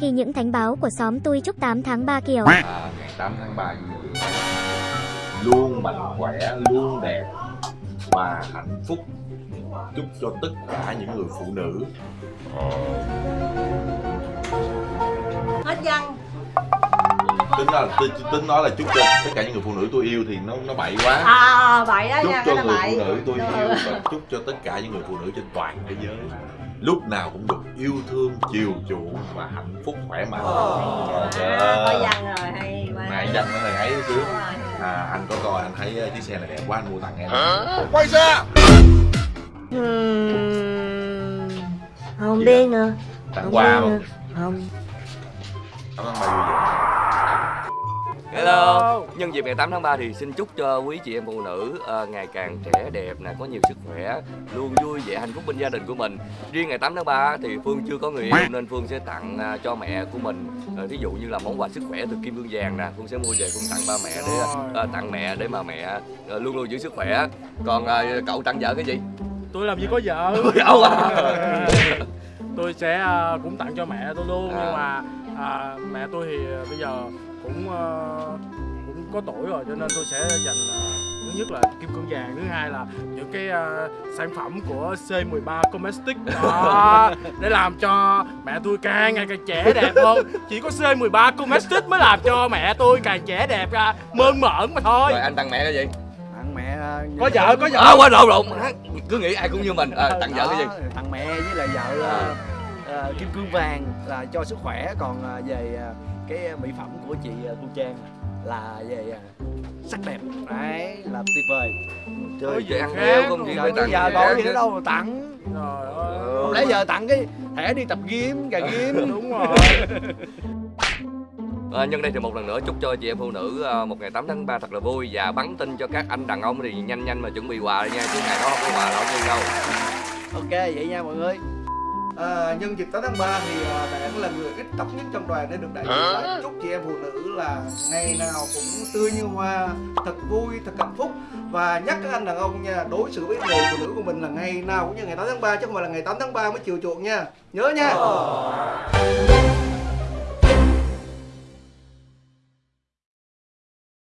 Khi những thánh báo của xóm tôi chúc 8 tháng 3 kiểu. À, ngày 8 tháng 3 luôn mạnh khỏe luôn đẹp và hạnh phúc. Chúc cho tất cả những người phụ nữ. Ờ. tính nói là tính, tính nói là chúc cho tất cả những người phụ nữ tôi yêu thì nó nó bậy quá. À vậy đó chúc nha cho người vậy phụ nữ tôi yêu và chúc cho tất cả những người phụ nữ trên toàn thế giới lúc nào cũng được yêu thương chiều chuộng và hạnh phúc khỏe mạnh. Trời à, có ơi. rồi hay quá. Mà danh nó hơi ấy chứ. À, anh có coi anh thấy ờ, chiếc xe này đẹp quá anh mua tặng em. Quay Ừm, không biết nữa. tặng không quà không? nữa. không Hello. Nhân dịp ngày 8 tháng 3 thì xin chúc cho quý chị em phụ nữ ờ, ngày càng trẻ đẹp nè, có nhiều sức khỏe, luôn vui vẻ hạnh phúc bên gia đình của mình. Riêng ngày 8 tháng 3 thì Phương chưa có người yêu nên Phương sẽ tặng à, cho mẹ của mình ờ, ví dụ như là món quà sức khỏe từ kim cương vàng nè, Phương sẽ mua về Phương tặng ba mẹ để ờ, tặng mẹ để mà mẹ ờ, luôn luôn giữ sức khỏe. Còn ờ, cậu tặng vợ cái gì? tôi làm gì có vợ Vợ à? Tôi sẽ à, cũng tặng cho mẹ tôi luôn À. nhưng mà à, mẹ tôi thì à, bây giờ cũng à, cũng có tuổi rồi cho nên tôi sẽ dành à, thứ nhất là kim cương vàng thứ hai là những cái à, sản phẩm của C13 Cosmetics đó để làm cho mẹ tôi càng ngày càng trẻ đẹp hơn chỉ có C13 Cosmetics mới làm cho mẹ tôi càng trẻ đẹp ra mơn mởn mà thôi Rồi anh tặng mẹ cái gì? tặng mẹ ờ, có vợ có vợ À quên lộn lộn, cứ nghĩ ai cũng như mình. À, tặng vợ cái gì? Đó, tặng mẹ với lại vợ ờ, ờ, kim cương vàng là cho sức khỏe. Còn ờ, về ờ, cái mỹ phẩm của chị ờ, thu trang là về ờ, sắc đẹp. Đấy là tuyệt vời. Chơi về ăn heo không giờ phải tặng giờ khác gì nữa đâu mà tặng. Trời ơi, không lẽ giờ tặng cái thẻ đi tập gym gà gym. đúng rồi. À, nhân đây thì một lần nữa chúc cho chị em phụ nữ một ngày 8 tháng 3 thật là vui và bắn tin cho các anh đàn ông thì nhanh nhanh mà chuẩn bị quà đi nha chứ ngày đó không có quà là không đi đâu. ok vậy nha mọi người À, nhân dịp 8 tháng 3 thì à, bạn là người ít tóc nhất trong đoàn để được đại diện lại chúc chị em phụ nữ là ngày nào cũng tươi như hoa, thật vui, thật hạnh phúc và nhắc các anh đàn ông nha, đối xử với người phụ nữ của mình là ngày nào cũng như ngày 8 tháng 3 chứ không phải là ngày 8 tháng 3 mới chiều chuộng nha. Nhớ nha.